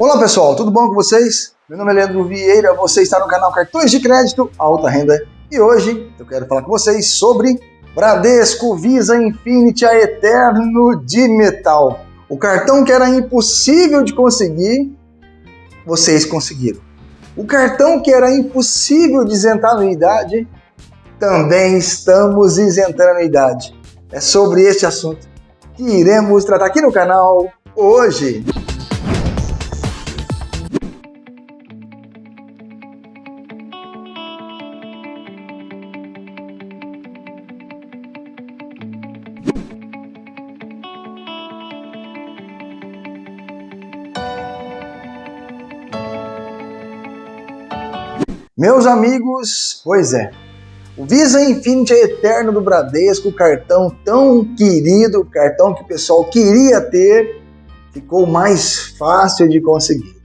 Olá pessoal, tudo bom com vocês? Meu nome é Leandro Vieira, você está no canal Cartões de Crédito Alta Renda e hoje eu quero falar com vocês sobre Bradesco Visa Infinity a Eterno de Metal. O cartão que era impossível de conseguir, vocês conseguiram. O cartão que era impossível de isentar anuidade, também estamos isentando anuidade. É sobre este assunto que iremos tratar aqui no canal hoje. Meus amigos, pois é, o Visa Infinity é Eterno do Bradesco, cartão tão querido, cartão que o pessoal queria ter, ficou mais fácil de conseguir.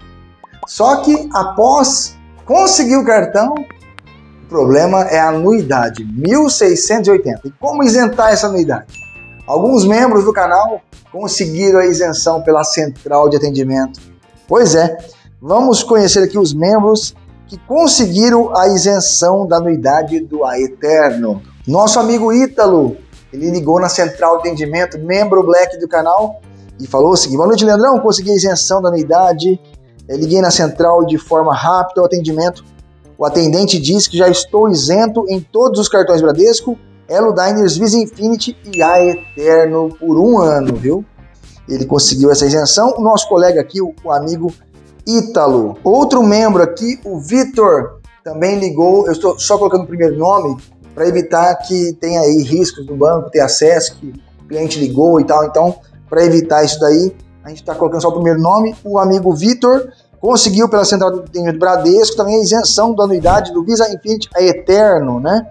Só que após conseguir o cartão, o problema é a anuidade, 1.680. E como isentar essa anuidade? Alguns membros do canal conseguiram a isenção pela central de atendimento. Pois é, vamos conhecer aqui os membros que conseguiram a isenção da anuidade do Aeterno. Nosso amigo Ítalo, ele ligou na central de atendimento, membro Black do canal, e falou o seguinte, boa noite Leandrão, consegui a isenção da anuidade, eu liguei na central de forma rápida o atendimento, o atendente disse que já estou isento em todos os cartões Bradesco, Elo Diners, Visa Infinity e Aeterno por um ano, viu? Ele conseguiu essa isenção. O nosso colega aqui, o amigo Ítalo. Outro membro aqui, o Vitor, também ligou. Eu estou só colocando o primeiro nome para evitar que tenha aí riscos do banco ter acesso, que o cliente ligou e tal. Então, para evitar isso daí, a gente está colocando só o primeiro nome. O amigo Vitor conseguiu pela central do atendimento Bradesco também a isenção da anuidade do Visa Infinity a Eterno, né?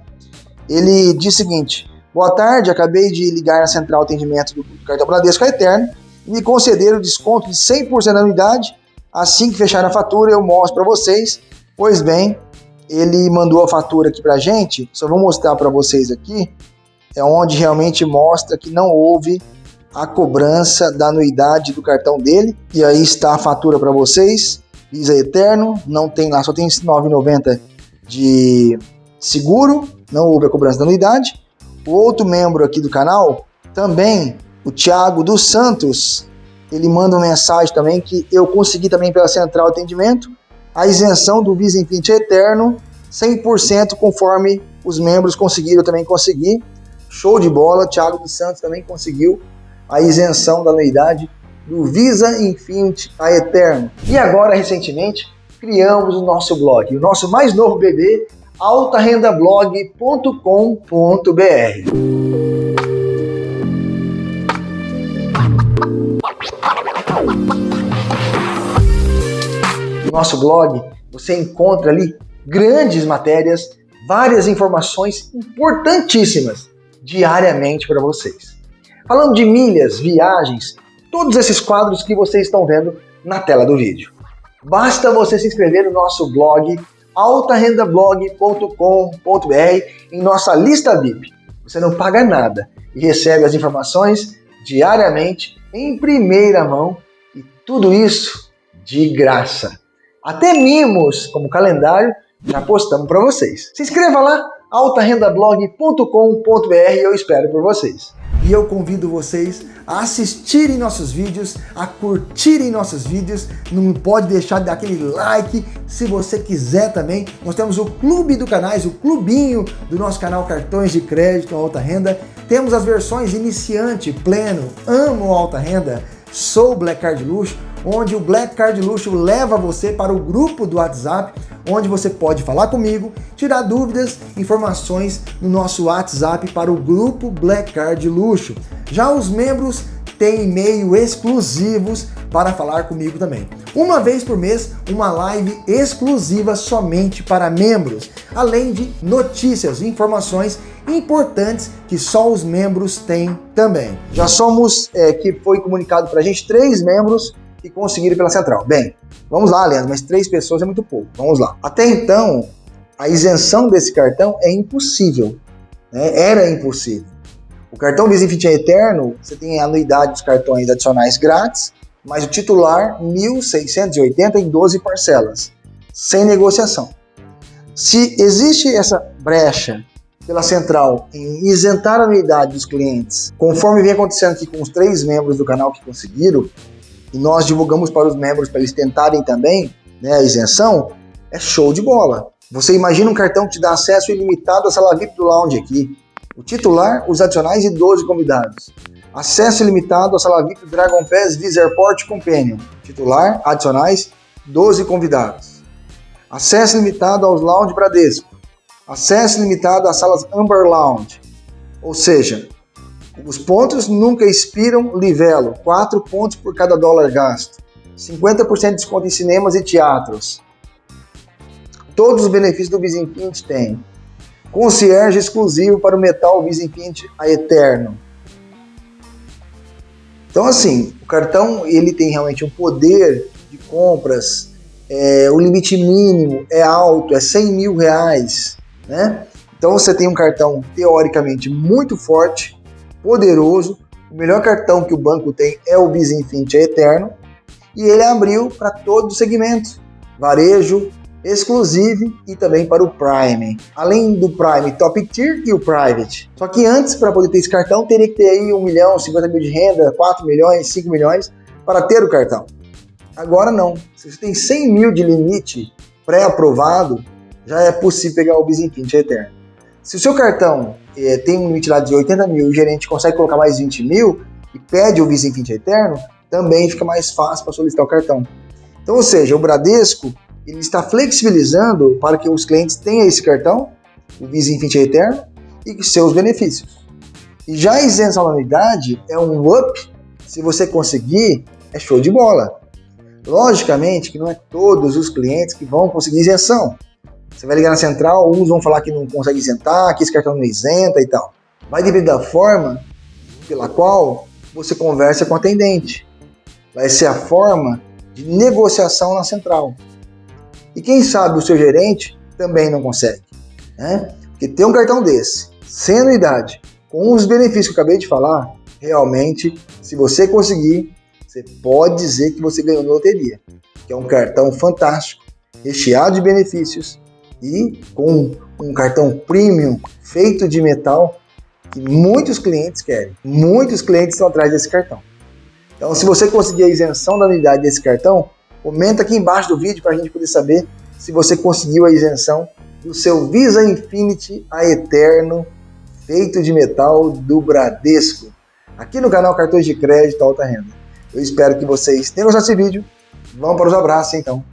Ele diz o seguinte: Boa tarde, acabei de ligar na central de atendimento do cartão Bradesco a Eterno e me concederam desconto de 100% da anuidade Assim que fechar a fatura, eu mostro para vocês. Pois bem, ele mandou a fatura aqui para gente. Só vou mostrar para vocês aqui. É onde realmente mostra que não houve a cobrança da anuidade do cartão dele. E aí está a fatura para vocês. Visa Eterno, não tem lá, só tem 9,90 de seguro, não houve a cobrança da anuidade. O outro membro aqui do canal, também, o Thiago dos Santos, ele manda uma mensagem também que eu consegui também pela central atendimento a isenção do Visa Infinity Eterno 100% conforme os membros conseguiram também conseguir. Show de bola, Thiago dos Santos também conseguiu a isenção da anuidade do Visa Infinity a Eterno. E agora, recentemente, criamos o nosso blog, o nosso mais novo bebê, altarendablog.com.br. No nosso blog você encontra ali grandes matérias, várias informações importantíssimas diariamente para vocês. Falando de milhas, viagens, todos esses quadros que vocês estão vendo na tela do vídeo. Basta você se inscrever no nosso blog altarendablog.com.br em nossa lista VIP. Você não paga nada e recebe as informações diariamente em primeira mão e tudo isso de graça. Até mimos, como calendário, já postamos para vocês. Se inscreva lá, altarendablog.com.br eu espero por vocês. E eu convido vocês a assistirem nossos vídeos, a curtirem nossos vídeos, não pode deixar de dar aquele like, se você quiser também, nós temos o clube do canais, o clubinho do nosso canal Cartões de Crédito Alta Renda, temos as versões iniciante, pleno, amo alta renda, sou Black Card Luxo, onde o Black Card Luxo leva você para o grupo do WhatsApp, onde você pode falar comigo, tirar dúvidas, informações no nosso WhatsApp para o grupo Black Card Luxo. Já os membros têm e-mail exclusivos para falar comigo também. Uma vez por mês, uma live exclusiva somente para membros, além de notícias informações importantes que só os membros têm também. Já somos, é, que foi comunicado para a gente, três membros que conseguiram pela central. Bem, vamos lá, Leandro, mas três pessoas é muito pouco. Vamos lá. Até então, a isenção desse cartão é impossível. Né? Era impossível. O cartão Visa Infinity é Eterno, você tem a anuidade dos cartões adicionais grátis mas o titular 1.680 em 12 parcelas, sem negociação. Se existe essa brecha pela central em isentar a anuidade dos clientes, conforme vem acontecendo aqui com os três membros do canal que conseguiram, e nós divulgamos para os membros para eles tentarem também né, a isenção, é show de bola. Você imagina um cartão que te dá acesso ilimitado à sala VIP do lounge aqui. O titular, os adicionais e 12 convidados. Acesso ilimitado à sala VIP Dragon Pass Visa Airport Companion. Titular, adicionais, 12 convidados. Acesso limitado aos lounge Bradesco. Acesso limitado às salas Amber Lounge. Ou seja, os pontos nunca expiram livelo, 4 pontos por cada dólar gasto. 50% de desconto em cinemas e teatros. Todos os benefícios do Visa Infinity tem. Concierge exclusivo para o Metal Visa Infinity a Eterno. Então assim, o cartão ele tem realmente um poder de compras, é, o limite mínimo é alto, é 100 mil reais, né? Então você tem um cartão teoricamente muito forte, poderoso, o melhor cartão que o banco tem é o Visa Infinity Eterno, e ele abriu para todos os segmentos, varejo, exclusive e também para o Prime. Além do Prime Top Tier e o Private. Só que antes, para poder ter esse cartão, teria que ter aí 1 milhão, 50 mil de renda, 4 milhões, 5 milhões para ter o cartão. Agora não. Se você tem 100 mil de limite pré-aprovado, já é possível pegar o Infinity Eterno. Se o seu cartão é, tem um limite lá de 80 mil e o gerente consegue colocar mais 20 mil e pede o Infinity Eterno, também fica mais fácil para solicitar o cartão. Então, ou seja, o Bradesco ele está flexibilizando para que os clientes tenham esse cartão, o Visa Infinity Eterno, e seus benefícios. E já a isenção da anuidade é um up, se você conseguir, é show de bola. Logicamente que não é todos os clientes que vão conseguir isenção. Você vai ligar na central, uns vão falar que não consegue isentar, que esse cartão não isenta e tal. Vai depender da forma pela qual você conversa com o atendente. Vai ser a forma de negociação na central. E quem sabe o seu gerente também não consegue. Né? Porque ter um cartão desse, sem anuidade, com os benefícios que eu acabei de falar, realmente, se você conseguir, você pode dizer que você ganhou na loteria. Que é um cartão fantástico, recheado de benefícios e com um cartão premium feito de metal que muitos clientes querem. Muitos clientes estão atrás desse cartão. Então, se você conseguir a isenção da anuidade desse cartão, Comenta aqui embaixo do vídeo para a gente poder saber se você conseguiu a isenção do seu Visa Infinity a Eterno feito de metal do Bradesco, aqui no canal Cartões de Crédito Alta Renda. Eu espero que vocês tenham gostado desse vídeo. Vamos para os abraços então.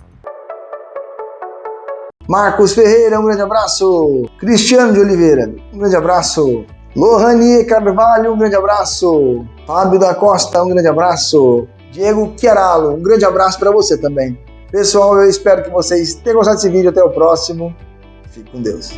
Marcos Ferreira, um grande abraço. Cristiano de Oliveira, um grande abraço. Lohanie Carvalho, um grande abraço. Fábio da Costa, um grande abraço. Diego Chiaralo. Um grande abraço para você também. Pessoal, eu espero que vocês tenham gostado desse vídeo. Até o próximo. Fique com Deus.